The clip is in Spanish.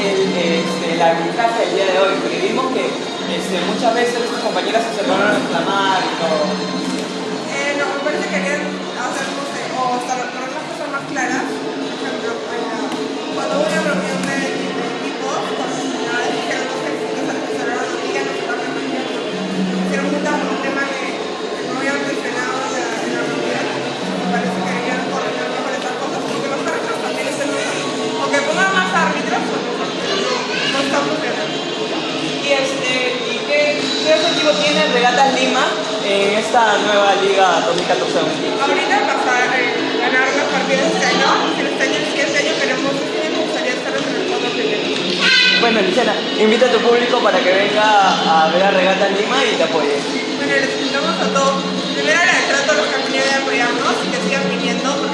el, este, arbitraje del día de hoy? Porque vimos que este, muchas veces sus compañeras se acercaron a reclamar y todo. México tiene Regatas Lima en esta nueva liga 2014 Ahorita pasar, eh, ganar las partidas este año, este año, este año este queremos, este me gustaría estar en el fondo primero. Bueno, Luciana, invita a tu público para que venga a ver a Regatas Lima y te apoye. Bueno, les invitamos a todos. Primero agradecer a todos los que han venido a apoyarnos y que sigan viniendo.